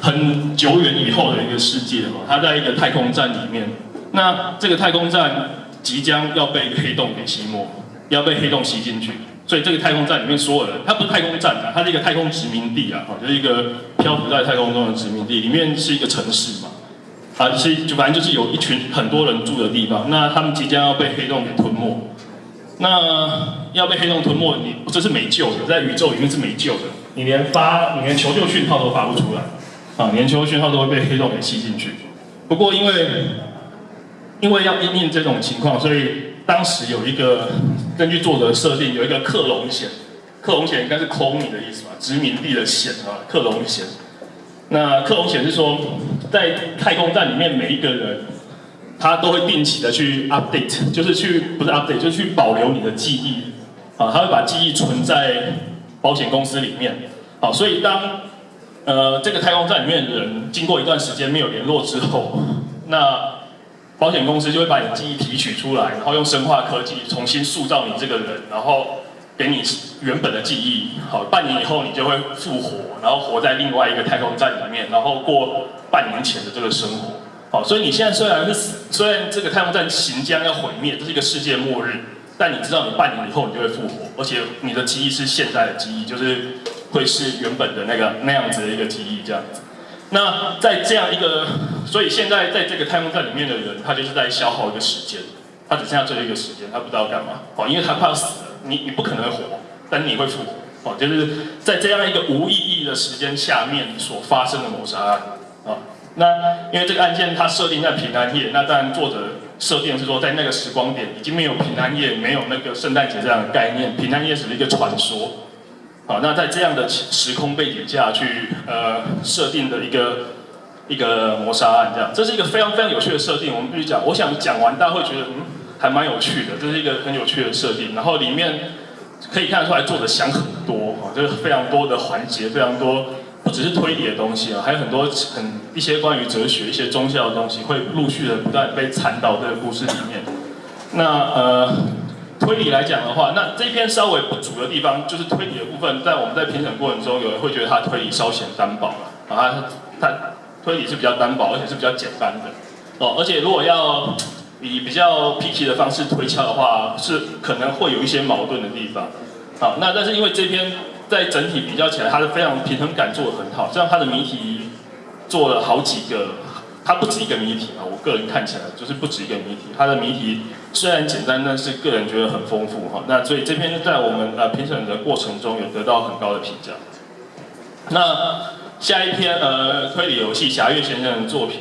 很久远以后的一个世界嘛，它在一个太空站里面，那这个太空站即将要被黑洞给吸没，要被黑洞吸进去，所以这个太空站里面所有人，它不是太空站啊，它是一个太空殖民地啊，就是一个漂浮在太空中的殖民地，里面是一个城市嘛，啊，是就反正就是有一群很多人住的地方，那他们即将要被黑洞给吞没，那要被黑洞吞没，你这是没救的，在宇宙里面是没救的，你连发你连求救讯号都发不出来。啊，年球讯号都会被黑洞给吸进去。不过因为因为要应应这种情况，所以当时有一个根据作者设定，有一个克隆险。克隆险应该是空的意思吧？殖民地的险啊，克隆险。那克隆险是说，在太空站里面每一个人，他都会定期的去 update，就是去不是 update，就是去保留你的记忆。啊，他会把记忆存在保险公司里面。好，所以当呃，这个太空站里面的人经过一段时间没有联络之后，那保险公司就会把你的记忆提取出来，然后用生化科技重新塑造你这个人，然后给你原本的记忆。好，半年以后你就会复活，然后活在另外一个太空站里面，然后过半年前的这个生活。好，所以你现在虽然是，虽然这个太空站行将要毁灭，这是一个世界末日，但你知道你半年以后你就会复活，而且你的记忆是现在的记忆，就是。会是原本的那个那样子的一个记忆这样子，那在这样一个，所以现在在这个太空站里面的人，他就是在消耗一个时间，他只剩下最后一个时间，他不知道干嘛，哦，因为他快要死了，你你不可能活，但你会复活，哦，就是在这样一个无意义的时间下面所发生的谋杀案，啊，那因为这个案件它设定在平安夜，那当然作者设定是说在那个时光点已经没有平安夜，没有那个圣诞节这样的概念，平安夜只是一个传说。好，那在这样的时空背景下去，呃，设定的一个一个谋杀案，这样，这是一个非常非常有趣的设定。我们必须讲，我想讲完，大家会觉得，嗯，还蛮有趣的，这是一个很有趣的设定。然后里面可以看得出来，作者想很多，啊，就是非常多的环节，非常多，不只是推理的东西啊，还有很多很一些关于哲学、一些宗教的东西，会陆续的不断被掺到这个故事里面。那呃。推理来讲的话，那这篇稍微不足的地方，就是推理的部分，在我们在评审过程中，有人会觉得他推理稍显单薄了啊，他推理是比较单薄，而且是比较简单的哦，而且如果要以比较 P K 的方式推敲的话，是可能会有一些矛盾的地方。好，那但是因为这篇在整体比较起来，它是非常平衡感做的很好，这样它的谜题做了好几个。它不止一个谜题啊，我个人看起来就是不止一个谜题。它的谜题虽然简单，但是个人觉得很丰富哈。那所以这篇在我们呃评审的过程中有得到很高的评价。那下一篇呃推理游戏《侠月先生》的作品。